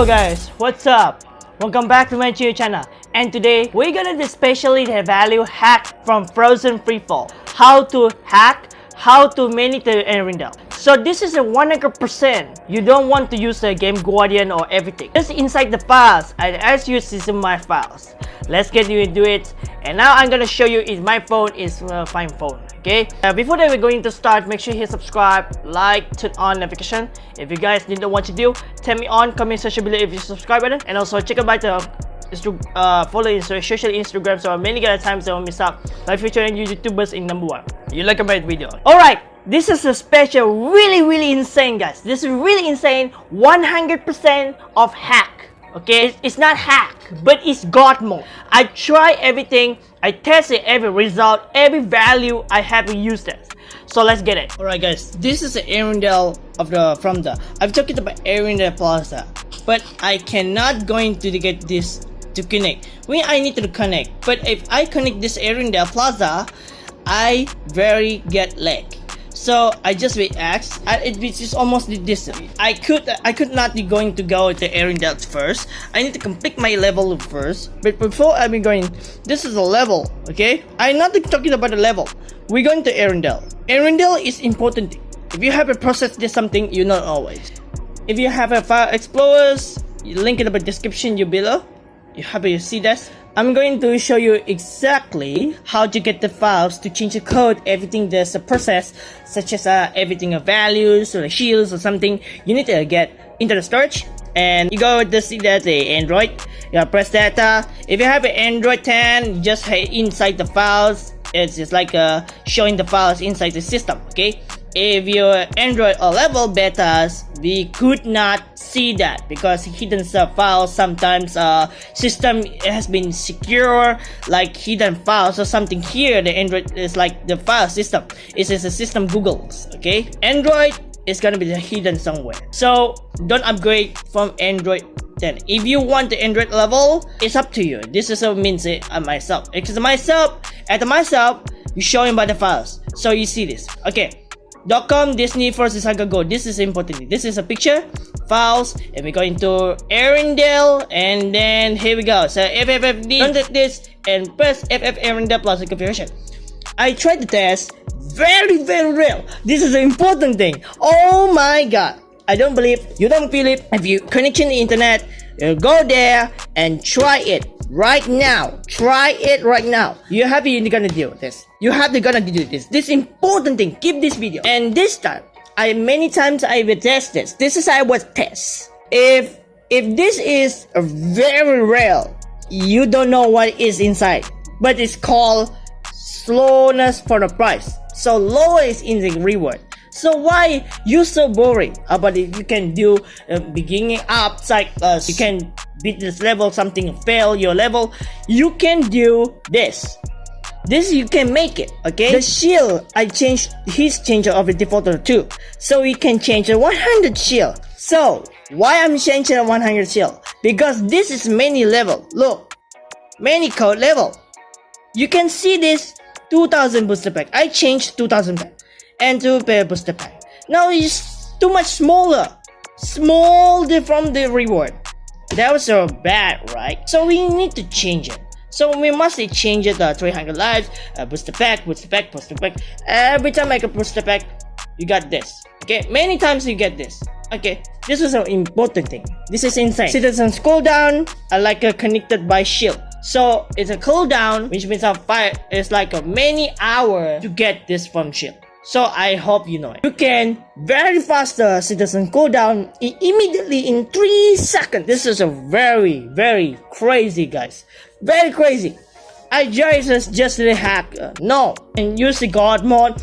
Hello guys, what's up? Welcome back to my YouTube channel. And today we're gonna do specially the value hack from Frozen Freefall. How to hack, how to monitor Arendelle. So this is a 100%. You don't want to use the Game Guardian or everything. Just inside the files, and as you see my files. Let's get you into it. And now I'm gonna show you if my phone is a fine phone okay uh, before that we're going to start make sure you hit subscribe like turn on notification if you guys didn't know what to do tell me on comment section below if you subscribe button and also check out the uh, follow his social Instagram so many other times I won't miss out by featuring YouTubers in number one. You like my video. Alright, this is a special, really really insane guys. This is really insane, 100% of hack. Okay, it's not hack, but it's God mode. I try everything I tested every result, every value I haven't used it. So let's get it. Alright guys, this is the Arendelle of the from the I've talked about Arendelle Plaza, but I cannot going to get this to connect. When I need to connect, but if I connect this Arendelle Plaza, I very get lag. So I just wait X. It is almost this. I could I could not be going to go to Arendelle first. I need to complete my level first. But before I'm going, this is a level. Okay, I'm not talking about the level. We're going to Arendelle. Arendelle is important. If you have a process this something, you know always. If you have a file explorers, link in the description you below. You happy to see this? I'm going to show you exactly how to get the files to change the code, everything there's a process, such as uh, everything of values or shields or something, you need to get into the storage and you go to see that the Android, you press data. If you have an Android 10, just inside the files, it's just like uh, showing the files inside the system, okay? If your Android or level betas, we could not see that because hidden sub files sometimes uh system has been secure like hidden files or something here. The Android is like the file system. It is a system Google's okay? Android is gonna be hidden somewhere. So don't upgrade from Android then if you want the Android level it's up to you. This is what means it uh, myself. Because myself at myself you showing by the files. So you see this. Okay .com Disney Frozen Saga Go. This is important. This is a picture, files, and we go into Arendelle, and then here we go. So FFFD, contact this, and press FF Arendelle plus the configuration. I tried the test. Very, very real. This is an important thing. Oh my god. I don't believe, you don't believe. If you connection the internet, go there and try it right now. Try it right now. You have to gonna do this. You have to gonna do this. This important thing. Keep this video. And this time, I many times I will test this. This is I was test. If if this is very real, you don't know what is inside. But it's called slowness for the price. So low is in the reward. So why you so boring about it? You can do uh, beginning up like uh, you can beat this level, something fail your level. You can do this. This you can make it, okay? The shield, I changed his change of the default to 2. So we can change the 100 shield. So, why I'm changing the 100 shield? Because this is many level. Look, many code level. You can see this 2000 booster pack. I changed 2000 pack and two pair booster pack. Now it's too much smaller. Small from the reward. That was so bad, right? So we need to change it. So we must change it uh, 300 lives, uh, booster pack, booster pack, booster pack. Every time I get booster pack, you got this. Okay, many times you get this. Okay, this is an important thing. This is insane. Citizens cooldown are like uh, connected by shield. So it's a cooldown, which means a fire is like a many hour to get this from shield. So I hope you know it. You can very fast uh, citizen cooldown immediately in 3 seconds. This is a very, very crazy guys. Very crazy. I just just hack. Uh, no. And use the god mode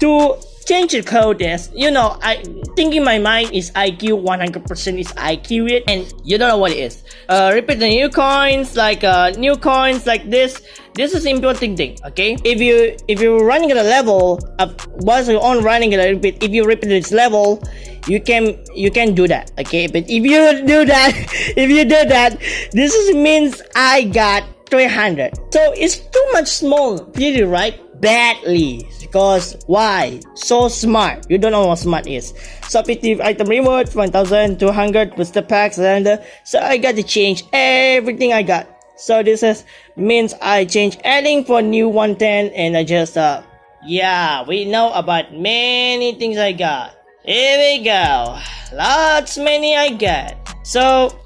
to change the code is, you know, I think in my mind is IQ 100% is IQ it and you don't know what it is. Uh, repeat the new coins like uh, new coins like this. This is important thing, okay? If you if you're running at a level up once you're on running at a repeat, if you repeat this level, you can you can do that, okay? But if you do that, if you do that, this is means I got 300. So it's too much small, really, right? Badly. Because why? So smart. You don't know what smart is. Subjective item reward 1200 booster packs and uh, so i got to change everything i got. So this is means i change adding for new 110 and i just uh yeah we know about many things i got. Here we go. Lots many i got. So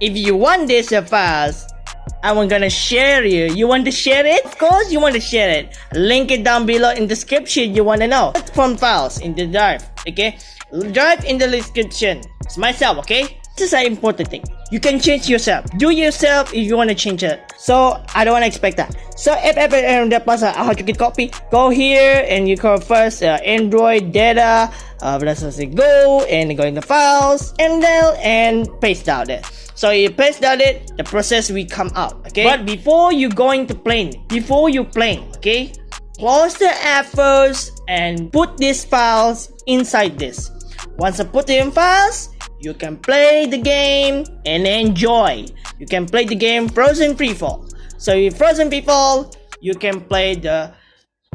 if you want this fast I'm gonna share you. You want to share it? Of course you want to share it. Link it down below in the description you wanna know. From files in the drive, okay? Drive in the description. It's myself, okay? This is an important thing. You can change yourself. Do yourself if you want to change it. So I don't want to expect that. So if ever and that pasal how to get copy, go here and you call first uh, Android data. Uh, let's say go and go in the files and then and paste down there. So you paste down it, the process will come out. Okay. But before you going to plane, before you plane, okay, close the app first and put these files inside this. Once I put in files, you can play the game and enjoy. You can play the game Frozen Freefall. So if Frozen Freefall, you can play the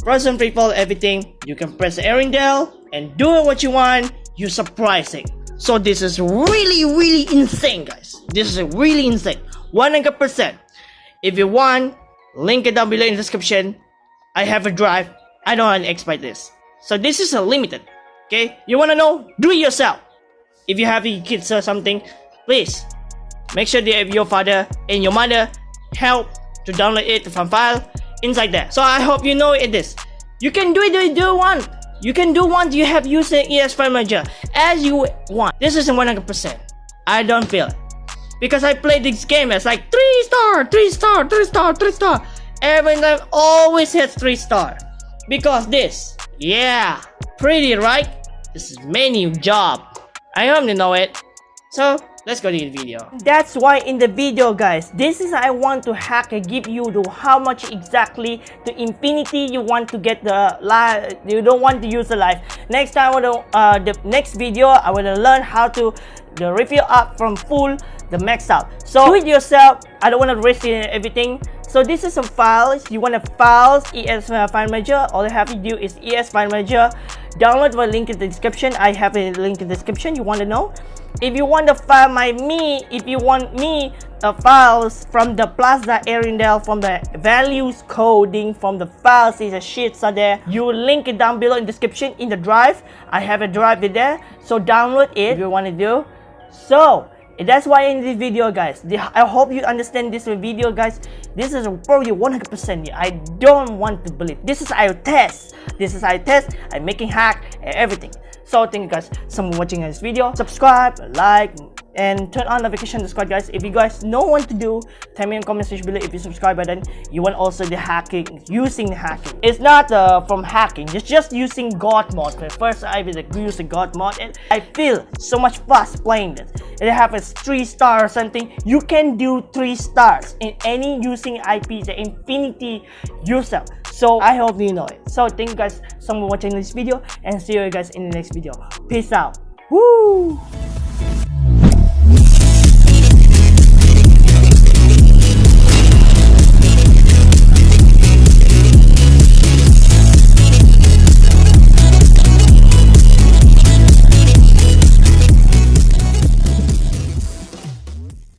Frozen Freefall everything. You can press Arendelle and do what you want. You surprising. So this is really really insane guys. This is really insane. 100%. If you want, link it down below in the description. I have a drive. I don't want to expect this. So this is a limited. Okay? You wanna know? Do it yourself if you have kids or something, please make sure that your father and your mother help to download it from file inside there. So I hope you know it is. You can do it if you want. You can do one you have used the ES File Manager as you want. This isn't 100%. I don't feel it. Because I play this game as like 3 star, 3 star, 3 star, 3 star. Every time always hits 3 star. Because this, yeah, pretty right? This is menu job. I hope you know it. So, let's go to the video. That's why in the video guys, this is I want to hack and give you the how much exactly to infinity you want to get the life, you don't want to use the life. Next time, uh, the next video, I will learn how to the refill up from full the max out. So do it yourself. I don't want to risk everything. So this is some files. You want a files ES file manager. All you have to do is ES file manager download the link in the description. I have a link in the description. You want to know? If you want to file my me if you want me the files from the plaza arendelle from the values coding from the files is a shits are there. You link it down below in the description in the drive. I have a drive there. So download it. If you want to do? So that's why in this video guys i hope you understand this video guys. This is probably 100 percent. I don't want to believe. This is our test. This is our test. I'm making hack and everything. So thank you guys so much watching this video. Subscribe like and turn on notification squad guys. If you guys know what to do tell me in the comment section below if you subscribe button. You want also the hacking using the hacking. It's not uh, from hacking. It's just using god mod first i was use the god mod and i feel so much fast playing this it have a three star or something. You can do three stars in any using ip the infinity yourself so i hope you know it. So thank you guys so much for watching this video and see you guys in the next video. Peace out. Woo!